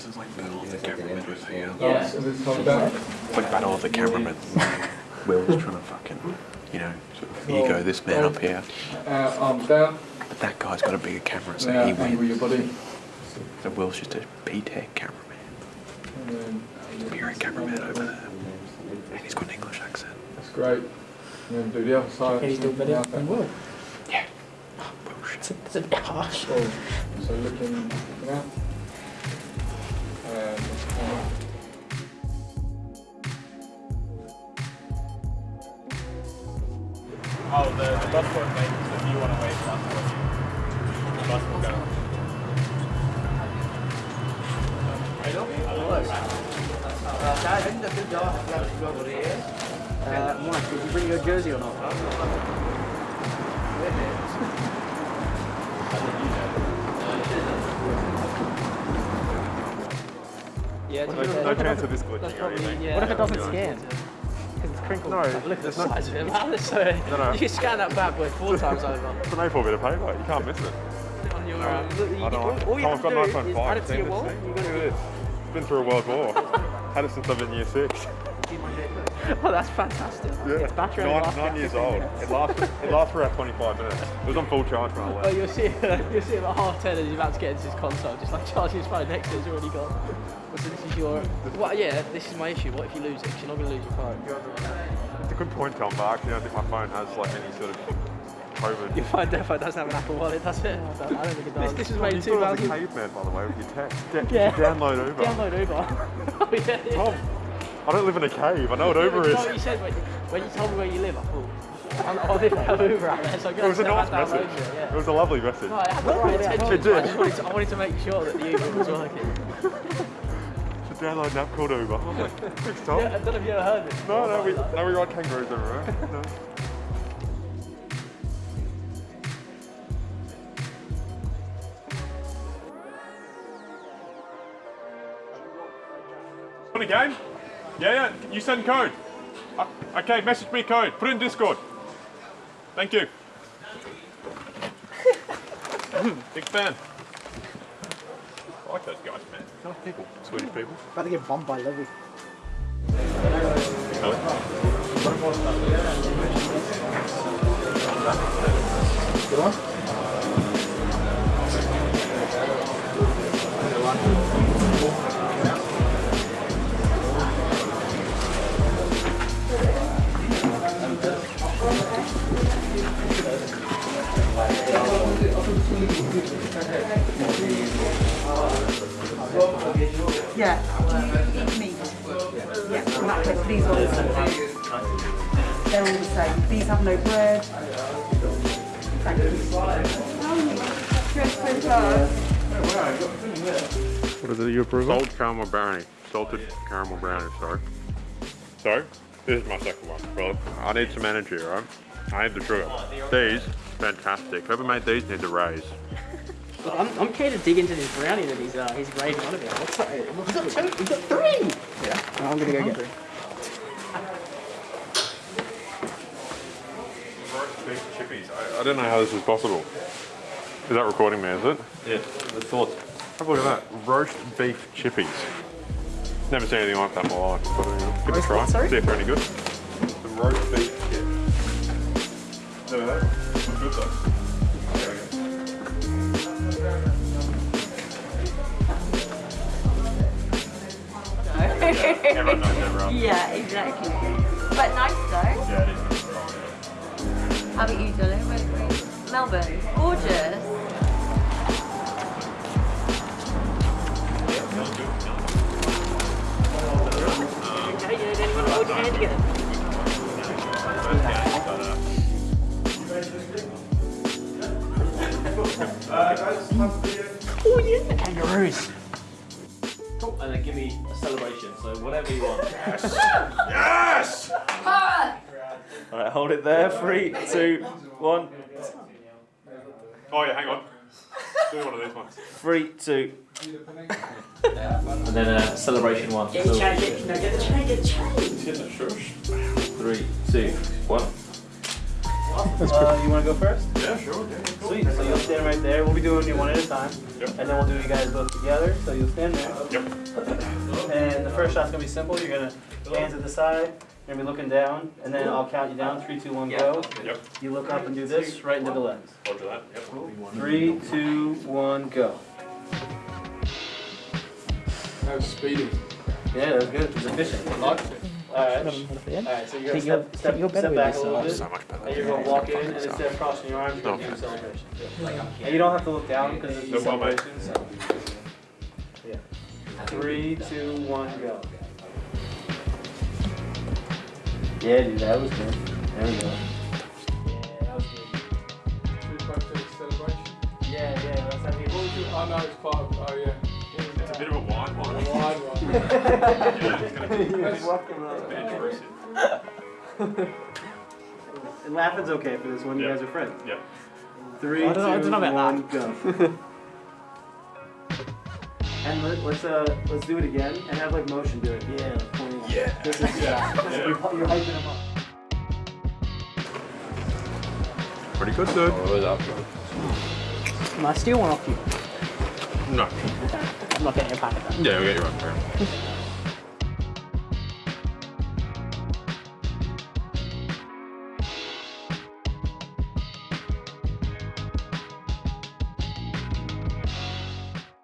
This is like battle of the cameramen over here. Yeah. So this time back. It's like battle of the cameramen. Will's trying to fucking, you know, sort of ego this man up here. Uh, arms down. But that guy's got a bigger camera, so Now he angle your wins. body. So Will's just a P-Tech cameraman. And then You're a cameraman over there. And he's got an English accent. That's great. And then do the other side. Can you do better than Will? Yeah. Bullshit. It's a, it's a bit harsh. So, so looking, looking out. And uh, Oh, the, the bus won't so if you want to wait, The bus will. The bus will go. Uh, Mike, did you bring your jersey or not? Yeah, No, no chance of this glitching That's or anything. yeah. What if it doesn't scan? Because it's crinkled. No, Look at the it's not- size of it. man. So No, no. You can scan that bad boy four times over. It's an A4 bit of paper, you can't miss it. On your, um, look, you, I don't all, know. all you Oh, have I've to got do an iPhone is 5. add it to seen your this wall. thing? You Look got at this. It's been through a world war. Had it since I've been year six. Oh, that's fantastic. Yeah. It's battery only Nine, lasts nine years old. minutes. It lasts, it lasts for about 25 minutes. It was on full charge when I Oh, left. you'll see, you'll see him at half ten and he's about to get into his console, just like charging his phone next to it's already gone. So this is your, well, yeah, this is my issue. What if you lose it? 'Cause you're not going to lose your phone. It's a good point, Tom, but I actually don't think my phone has like any sort of COVID. Your phone definitely doesn't have an Apple Wallet, does it? I don't, I don't think it does. This, this oh, was made in You thought I was a caveman, by the way, with your text. De- Yeah. Download Uber. Download Uber. oh, yeah, yeah. Tom, I don't live in a cave. I know what Uber is. you said when, when you told me where you live? I thought, I, I didn't have Uber out there, so I'm It was a nice message. it. Yeah. It was a lovely message. No, I had the right. It but I wanted to, I wanted to make sure that the Uber was working. Should download app called Uber. I'm like, thanks, Tom. Yeah, I don't know if you ever heard it. No, no, we, no, we ride kangaroos everywhere. No. Want a game? Yeah, yeah. You send code. Uh, okay, message me code. Put it in Discord. Thank you. Big fan. I like those guys, man. Nice people. Swedish people. About to get bombed by Levy. Do you eat meat? Yeah. In that case, these ones. They're all the same. These have no bread. Thank you. What is it you approve Salted caramel brownie. Salted caramel brownie, sorry. So, this is my second one. Well, I need some energy, right? I need the sugar. These, fantastic. Whoever made these needs a raise. Look, I'm, I'm keen to dig into this brownie that he's, uh, he's raving on about. What's that? We've got two, we've got three! Yeah. I'm gonna go get three. Roast beef chippies. I, I don't know how this is possible. Is that recording me, is it? Yeah, the thoughts. Have a look at that. Roast beef chippies. Never seen anything like that in my life. But, uh, give it a try. sorry? See if they're any good. The roast beef chips. Never had. It's good though. Everyone knows everyone. Yeah, exactly. But nice though. Yeah, it is. How about you, Dylan? Where, where? Melbourne. Gorgeous. Okay, yeah, uh, then you want to hold your hand together. Oh yeah, kangaroos. Cool. And then give me a celebration. So whatever you want. Yes! All right, hold it there. Three, two, one. Oh yeah, hang on. Do one of these ones. Three, two. and then uh, celebration one. Get the chain, get, no, get the chain, get the chain. Three, two, one. Uh, you want to go first? Yeah, sure. Sweet. So you'll stand right there. We'll be doing you one at a time. Yep. And then we'll do you guys both together. So you'll stand there. Yep. And the first shot's gonna be simple. You're gonna hands at the side. You're gonna be looking down, and then I'll count you down. Three, two, one, go. Yep. You look up and do this right into the lens. Roger that. Yep. Three, two, one, go. That was speedy. Yeah, that was good. It's efficient. I liked it. All right. At the end. All right. So you're Think gonna you're- step, step, you're better step with back a little bit. So much better. And you're gonna walk in, and instead of crossing your arms, you're gonna do Okay. celebration. And you don't have to look down because it's a No problem. celebration. So. Yeah. Three, two, one, go. Yeah, dude, that was good. There we go. Yeah, that was good. Should we both do a celebration? Yeah, yeah, let's have you. Oh no, it's part of, oh yeah. It's a bit of a wide one. A wide one. Yeah, it's gonna be He's walking a bit around. intrusive. And laughing's okay for this one. You guys are friends. Yep. Three, I don't know- I don't know two, about one, go. and let, let's uh let's do it again and have like motion do it. Yeah, like Yeah. This is yeah. Yeah. You're, you're hyping him up. Pretty good, dude. Can I steal one off you? No. Not getting pack of. Yeah, we'll get you one.